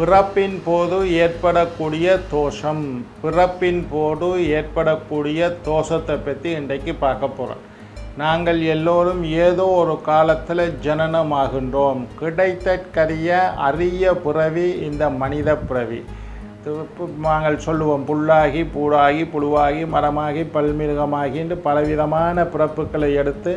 பிறப்பின் போது ஏற்படக்கூடிய தோஷம். பிறப்பின் போது ஏற்படக்கூடிய தோஷத்தை பற்றி இன்றைக்கு பார்க்க போகிறோம் நாங்கள் எல்லோரும் ஏதோ ஒரு காலத்தில் ஜனனமாகின்றோம். கிடைத்தற்கரிய அரிய பிறவி இந்த மனித பிறவி. நாங்கள் சொல்லுவோம் புல்லாகி பூடாகி புழுவாகி மரமாகி பல்மிருகமாகி என்று பலவிதமான பிறப்புகளை எடுத்து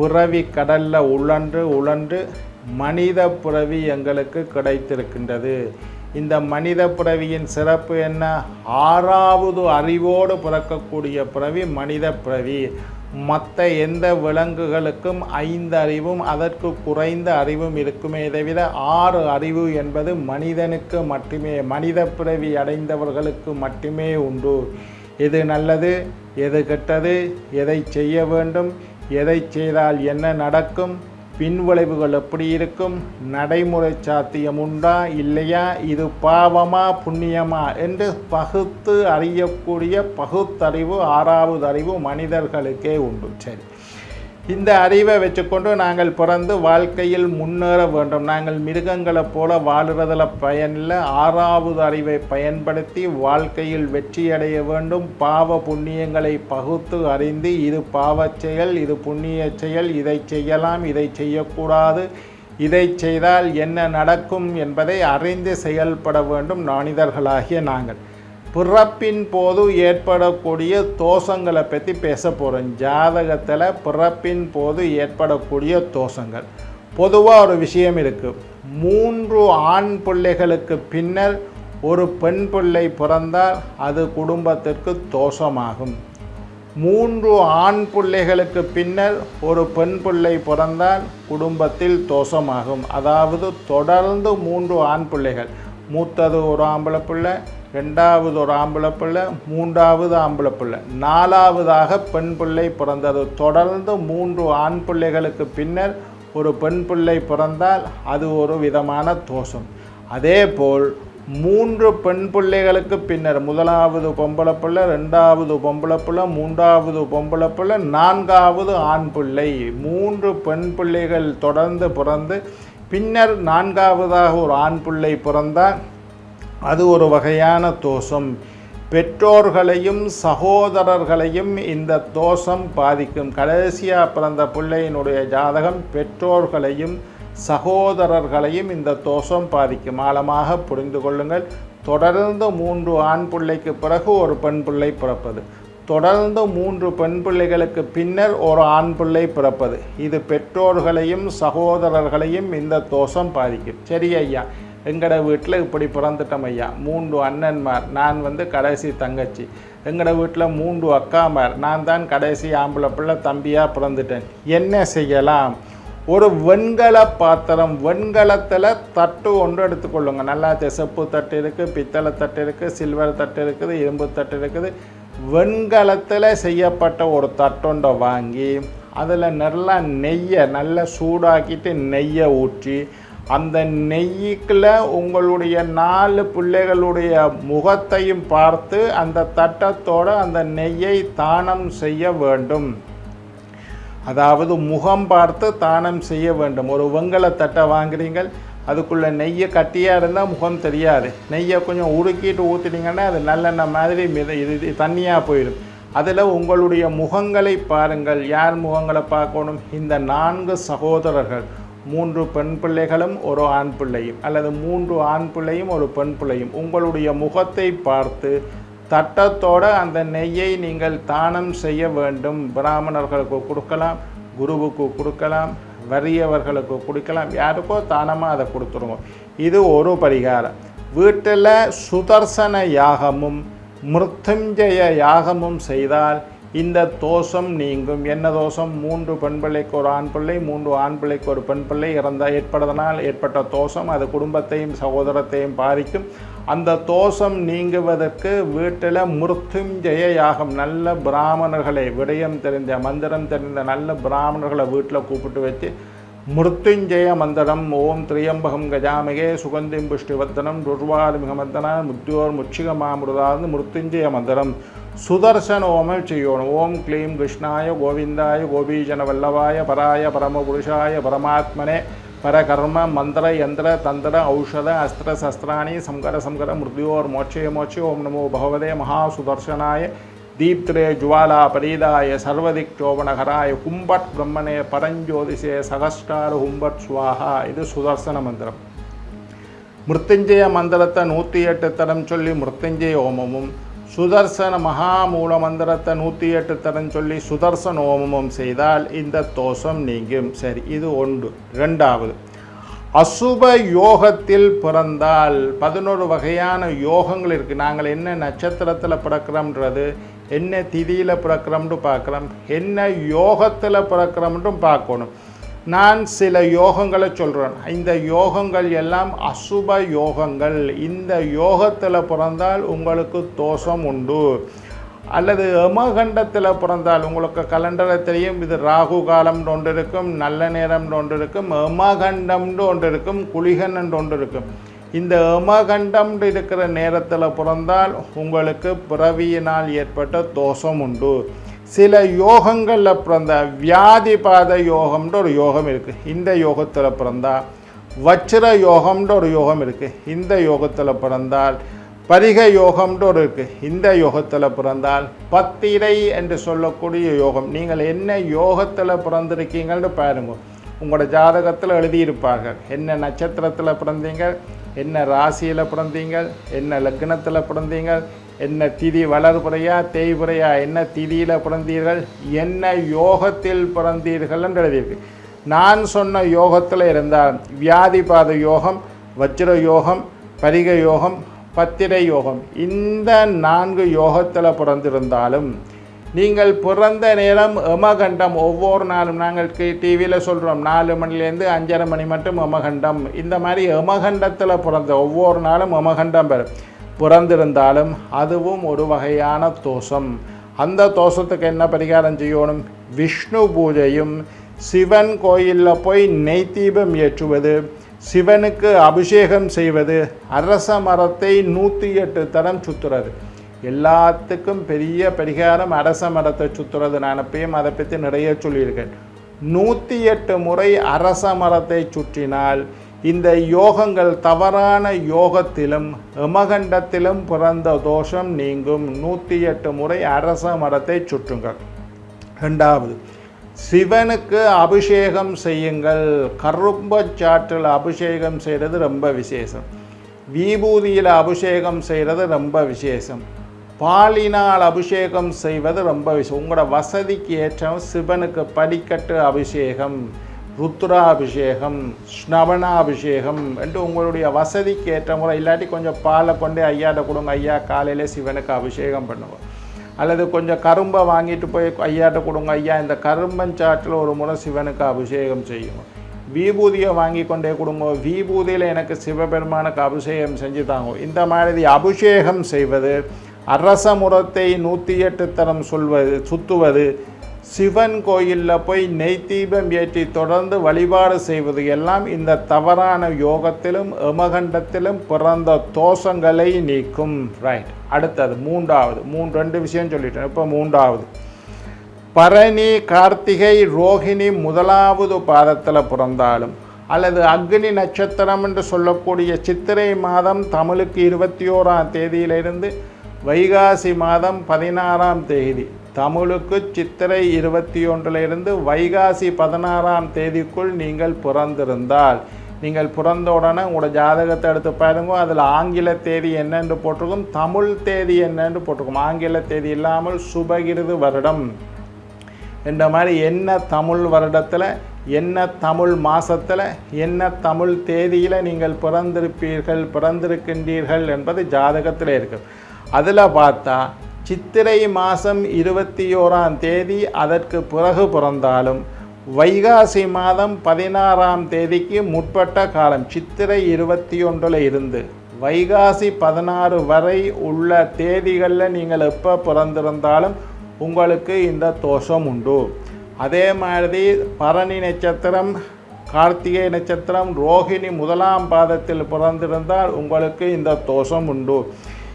பிறவி கடலில் உழன்று உழன்று மனித பிறவி எங்களுக்கு கிடைத்திருக்கின்றது. இந்த மனித பிறவியின் சிறப்பு என்ன? ஆறாவது அறிவோடு பிறக்கக்கூடிய பிறவி மனித பிறவி. மற்ற எந்த விலங்குகளுக்கும் ஐந்து அறிவும் அதற்கு குறைந்த அறிவும் இருக்குமே தவிர ஆறு அறிவு என்பது மனிதனுக்கு மட்டுமே மனித பிறவி அடைந்தவர்களுக்கு மட்டுமே உண்டு. எது நல்லது எது கெட்டது எதை செய்ய வேண்டும் எதை செய்தால் என்ன நடக்கும்? பின்விளைவுகள் எப்படி இருக்கும்? நடைமுறை சாத்தியம் உண்டா? இல்லையா? இது பாவமா புண்ணியமா? என்று பகுத்து அறியக்கூடிய பகுத்தறிவு ஆறாவது அறிவு மனிதர்களுக்கே உண்டு. சரி. இந்த அறிவை வச்சுக்கொண்டு நாங்கள் பிறந்து வாழ்க்கையில் முன்னேற வேண்டும். நாங்கள் மிருகங்களைப் போல வாழுறதில் பயனில் ஆறாவது அறிவை பயன்படுத்தி வாழ்க்கையில் வெற்றியடைய வேண்டும். பாவ புண்ணியங்களை பகுத்து அறிந்து இது பாவச் செயல் இது புண்ணிய செயல் இதை செய்யலாம் இதை செய்யக்கூடாது இதை செய்தால் என்ன நடக்கும் என்பதை அறிந்து செயல்பட வேண்டும். மனிதர்களாகிய நாங்கள். பிறப்பின் போது ஏற்படக்கூடிய தோஷங்களை பற்றி பேச போகிறோம் ஜாதகத்தில் பிறப்பின் போது ஏற்படக்கூடிய தோஷங்கள். பொதுவாக ஒரு விஷயம் இருக்குது மூன்று ஆண் பிள்ளைகளுக்கு பின்னர் ஒரு பெண் பிள்ளை பிறந்தால் அது குடும்பத்திற்கு தோஷமாகும். மூன்று ஆண் பிள்ளைகளுக்கு பின்னர் ஒரு பெண் பிள்ளை பிறந்தால் குடும்பத்தில் தோஷமாகும். அதாவது தொடர்ந்து மூன்று ஆண் பிள்ளைகள். மூத்தது ஒரு ஆம்பளை பிள்ளை ரெண்டாவது ஒரு ஆம்பளை பிள்ளை மூன்றாவது ஆம்பளை பிள்ளை. நாலாவதாக பெண் பிள்ளை பிறந்தது. தொடர்ந்து மூன்று ஆண் பிள்ளைகளுக்கு பின்னர் ஒரு பெண் பிள்ளை பிறந்தால் அது ஒரு விதமான தோஷம். அதேபோல் மூன்று பெண் பிள்ளைகளுக்கு பின்னர் முதலாவது பொம்பளை பிள்ளை ரெண்டாவது பொம்பளை பிள்ளை மூன்றாவது பொம்பளை பிள்ளை நான்காவது ஆண் பிள்ளை. மூன்று பெண் பிள்ளைகள் தொடர்ந்து பிறந்து பின்னர் நான்காவதாக ஒரு ஆண் பிள்ளை பிறந்தால் அது ஒரு வகையான தோஷம். பெற்றோர்களையும் சகோதரர்களையும் இந்த தோஷம் பாதிக்கும். கடைசியாக பிறந்த பிள்ளையினுடைய ஜாதகம் பெற்றோர்களையும் சகோதரர்களையும் இந்த தோஷம் பாதிக்கும். ஆழமாக புரிந்து கொள்ளுங்கள். தொடர்ந்து மூன்று ஆண் பிள்ளைக்கு பிறகு ஒரு பெண் பிள்ளை பிறப்பது. தொடர்ந்து மூன்று பெண் பிள்ளைகளுக்கு பின்னர் ஒரு ஆண் பிள்ளை பிறப்பது. இது பெற்றோர்களையும் சகோதரர்களையும் இந்த தோஷம் பாதிக்கும். சரி ஐயா. எங்களோட வீட்டில் இப்படி பிறந்துட்டோம் ஐயா. மூன்று அண்ணன்மார் நான் வந்து கடைசி தங்கச்சி. எங்களோட வீட்டில் மூன்று அக்காமார் நான் தான் கடைசி ஆம்பளை பிள்ளை தம்பியாக பிறந்துட்டேன். என்ன செய்யலாம்? ஒரு வெண்கல பாத்திரம் வெண்கலத்தில் தட்டு ஒன்று எடுத்துக்கொள்ளுங்க நல்லா செப்பு தட்டு இருக்குது பித்தளை தட்டு இருக்குது சில்வர் தட்டு இருக்குது இரும்பு தட்டு இருக்குது. வெண்கலத்தில் செய்யப்பட்ட ஒரு தட்டொண்டை வாங்கி அதில் நல்லா நெய்யை நல்லா சூடாக்கிட்டு நெய்யை ஊற்றி அந்த நெய்யிக்கில் உங்களுடைய நாலு பிள்ளைகளுடைய முகத்தையும் பார்த்து அந்த தட்டத்தோடு அந்த நெய்யை தானம் செய்ய வேண்டும். அதாவது முகம் பார்த்து தானம் செய்ய வேண்டும். ஒரு வெங்கல தட்டை வாங்குறீங்கள் அதுக்குள்ளே நெய்யை கட்டியாக இருந்தால் முகம் தெரியாது. நெய்யை கொஞ்சம் உருக்கிட்டு ஊற்றிட்டீங்கன்னா அது நல்லெண்ணெய் மாதிரி மித இது தண்ணியாக போயிடும். அதில் உங்களுடைய முகங்களை பாருங்கள். யார் முகங்களை பார்க்கணும்? இந்த நான்கு சகோதரர்கள். மூன்று பெண் பிள்ளைகளும் ஒரு ஆண் பிள்ளையும். அல்லது மூன்று ஆண் பிள்ளையும் ஒரு பெண் பிள்ளையும். உங்களுடைய முகத்தை பார்த்து தட்டத்தோட அந்த நெய்யை நீங்கள் தானம் செய்ய வேண்டும். பிராமணர்களுக்கு கொடுக்கலாம் குருவுக்கு கொடுக்கலாம் வறியவர்களுக்கு கொடுக்கலாம். யாருக்கோ தானமாக அதை கொடுத்துருங்க இது ஒரு பரிகாரம். வீட்டில் சுதர்சன யாகமும் மிருத்துஞ்சய யாகமும் செய்தால் இந்த தோஷம் நீங்கும். என்ன தோஷம்? மூன்று பெண் பிள்ளைக்கு ஒரு ஆண் பிள்ளை மூன்று ஆண் பிள்ளைக்கு ஒரு பெண் பிள்ளை இறந்த ஏற்படுவதனால் ஏற்பட்ட தோஷம் அது குடும்பத்தையும் சகோதரத்தையும் பாதிக்கும். அந்த தோஷம் நீங்குவதற்கு வீட்டில் மிருத்துஞ்சய யாகம் நல்ல பிராமணர்களை விடயம் தெரிந்த மந்திரம் தெரிந்த நல்ல பிராமணர்களை வீட்டில் கூப்பிட்டு வச்சு மிருத்துஞ்சய மந்திரம் ஓம் திரியம்பகம் கஜாமிகே சுகந்திம் புஷ்டிவர்த்தனம் துர்வாரிமிகமர்த்தன முத்தியோர் முச்சிகமாமிருதாது மிருத்துஞ்சய மந்திரம் சுதர்சன ஓமம் செய்யணும் ஓம் க்ளீம் கிருஷ்ணாய கோவிந்தாய கோபீஜன வல்லவாய பராய பரமபுருஷாய பரமாத்மனே பரகர்ம மந்திர யந்திர தந்திர ஔஷத அஸ்திர சஸ்திராணி சங்கர சங்கர மிருத்யோர் மோட்சய மோட்சே ஓம் நமோ பகவதே மகாசுதர்சனாய தீப்திரே ஜுவாலா பரீதாய சர்வதிக் சோபனகராய கும்பட் பிரம்மனே பரஞ்சோதிசே சகஸ்டார ஹும்பட் சுவாஹா. இது சுதர்சன மந்திரம். மிருத்துஞ்சய மந்திரத்தை நூற்றி எட்டு தரம் சொல்லி மிருத்துஞ்சய ஓமமும் சுதர்சன மகாமூல மந்திரத்தை நூற்றி எட்டு தரம் சொல்லி சுதர்சன ஓமமும் செய்தால் இந்த தோஷம் நீங்கும். சரி இது ஒன்று. ரெண்டாவது அசுப யோகத்தில் பிறந்தால் பதினோரு வகையான யோகங்கள் இருக்குது நாங்கள் என்ன நட்சத்திரத்தில் பிறக்கிறோம்ன்றது என்ன திதியில் பிறக்கிறோம்னு பார்க்குறோம் என்ன யோகத்தில் பிறக்கிறோம்ன்றும் பார்க்கணும். நான் சில யோகங்களை சொல்கிறேன் இந்த யோகங்கள் எல்லாம் அசுப யோகங்கள். இந்த யோகத்தில் பிறந்தால் உங்களுக்கு தோஷம் உண்டு. அல்லது எமகண்டத்தில் பிறந்தால் உங்களுக்கு கலண்டரை தெரியும் இது ராகு காலம்னு ஒன்று இருக்கும் நல்ல நேரம்னு ஒன்று இருக்கும் எமகண்டம்னு ஒன்று இருக்கும் குளிகன் ஒன்று இருக்கும். இந்த எமகண்டம் இருக்கிற நேரத்தில் பிறந்தால் உங்களுக்கு பிறவியினால் ஏற்பட்ட தோஷம் உண்டு. சில யோகங்களில் பிறந்த வியாதிபாத யோகம்ன்ற ஒரு யோகம் இருக்குது இந்த யோகத்தில் பிறந்தால் வச்சிர யோகம்ன்ற ஒரு யோகம் இருக்குது இந்த யோகத்தில் பிறந்தால் பரிக யோகம்ன்ற ஒரு இருக்குது இந்த யோகத்தில் பிறந்தால் பத்திரை என்று சொல்லக்கூடிய யோகம். நீங்கள் என்ன யோகத்தில் பிறந்திருக்கீங்கன்னு பாருங்கள் உங்களோட ஜாதகத்தில் எழுதியிருப்பார்கள். என்ன நட்சத்திரத்தில் பிறந்தீங்க? என்ன ராசியில் பிறந்தீங்க என்ன லக்னத்தில் பிறந்தீங்க என்ன திதி வளர்புறையா தேய்புறையா என்ன திதியில் பிறந்தீர்கள்? என்ன யோகத்தில் பிறந்தீர்கள் என்று எழுதியிருக்கு. நான் சொன்ன யோகத்தில் இருந்தால் வியாதிபாத யோகம் வஜ்ர யோகம் பரிக யோகம் பத்திரை யோகம் இந்த நான்கு யோகத்தில் பிறந்திருந்தாலும் நீங்கள் பிறந்த நேரம் எமகண்டம். ஒவ்வொரு நாளும் நாங்கள் டிவியில் சொல்கிறோம் நாலு மணிலேருந்து அஞ்சரை மணி மட்டும் எமகண்டம். இந்த மாதிரி எமகண்டத்தில் பிறந்த ஒவ்வொரு நாளும் எமகண்டம் பெறும். பிறந்திருந்தாலும் அதுவும் ஒரு வகையான தோஷம். அந்த தோஷத்துக்கு என்ன பரிகாரம் செய்யணும்? விஷ்ணு பூஜையும் சிவன் கோயிலில் போய் நெய் தீபம் ஏற்றுவது சிவனுக்கு அபிஷேகம் செய்வது அரச மரத்தை நூற்றி எட்டு தரம் சுற்றுறது எல்லாத்துக்கும் பெரிய பரிகாரம் அரச மரத்தை சுற்றுறது நான் எப்பயும் அதை பற்றி நிறைய சொல்லியிருக்கேன். நூற்றி எட்டு முறை அரச மரத்தை சுற்றினால் இந்த யோகங்கள் தவறான யோகத்திலும் எமகண்டத்திலும் பிறந்த தோஷம் நீங்கும். நூற்றி எட்டு முறை அரச மரத்தை சுற்றுங்கள். ரெண்டாவது சிவனுக்கு அபிஷேகம் செய்யுங்கள். கரும்பச்சாற்றில் அபிஷேகம் செய்கிறது ரொம்ப விசேஷம். விபூதியில் அபிஷேகம் செய்கிறது ரொம்ப விசேஷம். பாலினால் அபிஷேகம் செய்வது ரொம்ப விஷயம். உங்களோட வசதிக்கு ஏற்ற சிவனுக்கு படிக்கட்டு அபிஷேகம் ருத்ராபிஷேகம் ஸ்னவனாபிஷேகம் என்று உங்களுடைய வசதிக்கு ஏற்ற முறை இல்லாட்டி கொஞ்சம் பாலை கொண்டு ஐயாட்ட கொடுங்க ஐயா காலையில் சிவனுக்கு அபிஷேகம் பண்ணுவோம். அல்லது கொஞ்சம் கரும்பை வாங்கிட்டு போய் ஐயாட்ட கொடுங்க ஐயா இந்த கரும்பஞ்சாற்றில் ஒரு முறை சிவனுக்கு அபிஷேகம் செய்யும். விபூதியை வாங்கி கொண்டே கொடுங்க விபூதியில் எனக்கு சிவபெருமானுக்கு அபிஷேகம் செஞ்சு தாங்க இந்த மாதிரி அபிஷேகம் செய்வது அரச முறத்தை நூற்றி எட்டு தரம் சொல்வது சுத்துவது சிவன் கோயிலில் போய் நெய் தீபம் ஏற்றி தொடர்ந்து வழிபாடு செய்வது எல்லாம் இந்த தவறான யோகத்திலும் எமகண்டத்திலும் பிறந்த தோஷங்களை நீக்கும். ரைட் அடுத்தது மூன்றாவது. மூன்று ரெண்டு விஷயம் சொல்லிட்டேன். இப்போ மூன்றாவது. பரணி கார்த்திகை ரோஹிணி முதலாவது பாதத்தில் பிறந்தாலும் அல்லது அக்னி நட்சத்திரம் என்று சொல்லக்கூடிய சித்திரை மாதம் தமிழுக்கு இருபத்தி ஓராம் தேதியிலிருந்து வைகாசி மாதம் பதினாறாம் தேதி. தமிழுக்கு சித்திரை இருபத்தி ஒன்றிலிருந்து வைகாசி பதினாறாம் தேதிக்குள் நீங்கள் பிறந்திருந்தால் நீங்கள் பிறந்த உடனே உங்களோட ஜாதகத்தை எடுத்து பாருங்க. அதில் ஆங்கில தேதி என்னென்று போட்டிருக்கும் தமிழ் தேதி என்னென்று போட்டிருக்கும். ஆங்கில தேதி இல்லாமல் சுபகிருது வருடம் என்ற மாதிரி என்ன தமிழ் வருடத்தில் என்ன தமிழ் மாதத்தில் என்ன தமிழ் தேதியில் நீங்கள் பிறந்திருப்பீர்கள் பிறந்திருக்கின்றீர்கள் என்பது ஜாதகத்தில் இருக்குது அதில் பார்த்தா சித்திரை மாதம் இருபத்தி ஓராம் தேதி அதற்கு பிறகு பிறந்தாலும் வைகாசி மாதம் பதினாறாம் தேதிக்கு முற்பட்ட காலம் சித்திரை இருபத்தி ஒன்றில் இருந்து வைகாசி பதினாறு வரை உள்ள தேதிகளில் நீங்கள் எப்போ பிறந்திருந்தாலும் உங்களுக்கு இந்த தோஷம் உண்டு. அதே மாதிரி பரணி நட்சத்திரம் கார்த்திகை நட்சத்திரம் ரோஹிணி முதலாம் பாதத்தில் பிறந்திருந்தால் உங்களுக்கு இந்த தோஷம் உண்டு.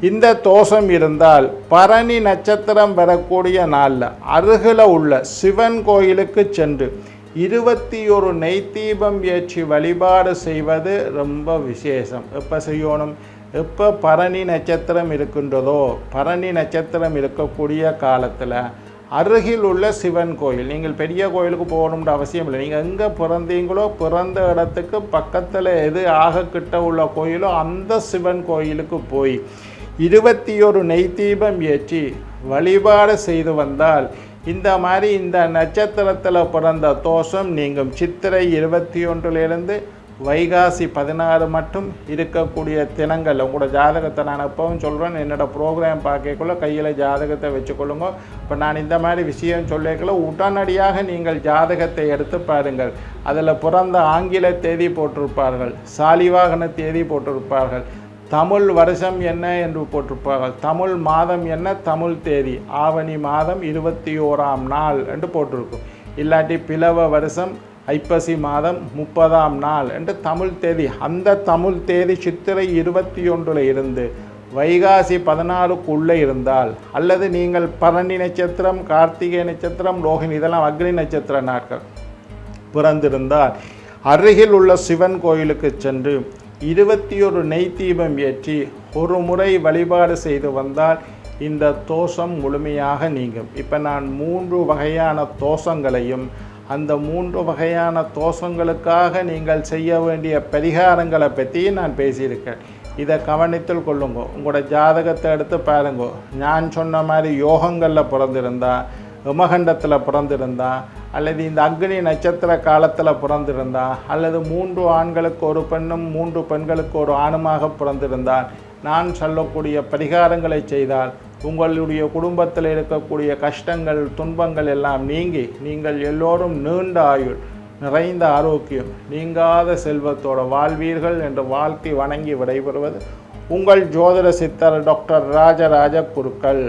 இந்த தோஷம் இருந்தால் பரணி நட்சத்திரம் வரக்கூடிய நாளில் அருகில் உள்ள சிவன் கோயிலுக்கு சென்று இருபத்தி ஒரு நெய்த்தீபம் ஏற்றி வழிபாடு செய்வது ரொம்ப விசேஷம். எப்போ செய்யணும்? எப்போ பரணி நட்சத்திரம் இருக்கின்றதோ பரணி நட்சத்திரம் இருக்கக்கூடிய காலத்தில் அருகில் உள்ள சிவன் கோயில். நீங்கள் பெரிய கோயிலுக்கு போகணுன்ற அவசியம் இல்லை. நீங்கள் எங்கே பிறந்தீங்களோ பிறந்த இடத்துக்கு பக்கத்தில் எது ஆக கிட்ட உள்ள கோயிலோ அந்த சிவன் கோயிலுக்கு போய் இருபத்தி ஒரு நெய் தீபம் ஏற்றி வழிபாடு செய்து வந்தால் இந்த மாதிரி இந்த நட்சத்திரத்தில் பிறந்த தோஷம் நீங்கும். சித்திரை இருபத்தி ஒன்றிலிருந்து வைகாசி பதினாறு மட்டும் இருக்கக்கூடிய தினங்கள். உங்களோட ஜாதகத்தை நான் எப்பவும் சொல்கிறேன் என்னோடய ப்ரோக்ராம் பார்க்கக்குள்ள கையில் ஜாதகத்தை வச்சுக்கொள்ளுங்க. இப்போ நான் இந்த மாதிரி விஷயம் சொல்லிக்கல உடனடியாக நீங்கள் ஜாதகத்தை எடுத்து பாருங்கள். அதில் பிறந்த ஆங்கில தேதி போட்டிருப்பார்கள் சாலிவாகன தேதி போட்டிருப்பார்கள் தமிழ் வருஷம் என்ன என்று போட்டிருப்பார்கள் தமிழ் மாதம் என்ன தமிழ் தேதி ஆவணி மாதம் இருபத்தி ஓராம் நாள் என்று போட்டிருக்கும். இல்லாட்டி பிளவ வருஷம் ஐப்பசி மாதம் முப்பதாம் நாள் என்று தமிழ் தேதி. அந்த தமிழ் தேதி சித்திரை இருபத்தி ஒன்றில் இருந்து வைகாசி பதினாறுக்குள்ளே இருந்தால் அல்லது நீங்கள் பரணி நட்சத்திரம் கார்த்திகை நட்சத்திரம் ரோஹிணி இதெல்லாம் அக்னி நட்சத்திர நாட்கள் பிறந்திருந்தால் அருகில் உள்ள சிவன் கோயிலுக்கு சென்று இருபத்தி ஒரு நெய் தீபம் ஏற்றி ஒரு முறை வழிபாடு செய்து வந்தால் இந்த தோஷம் முழுமையாக நீங்கும். இப்போ நான் மூன்று வகையான தோஷங்களையும் அந்த மூன்று வகையான தோஷங்களுக்காக நீங்கள் செய்ய வேண்டிய பரிகாரங்களை பற்றி நான் பேசியிருக்கேன். இதை கவனித்தில் கொள்ளுங்க. உங்களோட ஜாதகத்தை எடுத்து பாருங்க. நான் சொன்ன மாதிரி யோகங்களில் பிறந்திருந்தா உமகண்டத்தில் பிறந்திருந்தா அல்லது இந்த அக்னி நட்சத்திர காலத்தில் பிறந்திருந்தா அல்லது மூன்று ஆண்களுக்கு ஒரு பெண்ணும் மூன்று பெண்களுக்கு ஒரு ஆணுமாக பிறந்திருந்தால் நான் சொல்லக்கூடிய பரிகாரங்களை செய்தால் உங்களுடைய குடும்பத்தில் இருக்கக்கூடிய கஷ்டங்கள் துன்பங்கள் எல்லாம் நீங்கி நீங்கள் எல்லோரும் நீண்ட ஆயுள் நிறைந்த ஆரோக்கியம் நீங்காத செல்வத்தோட வாழ்வீர்கள் என்று வாழ்த்தி வணங்கி விடைபெறுவது உங்கள் ஜோதிட சித்தர் டாக்டர் ராஜராஜ குருக்கள்.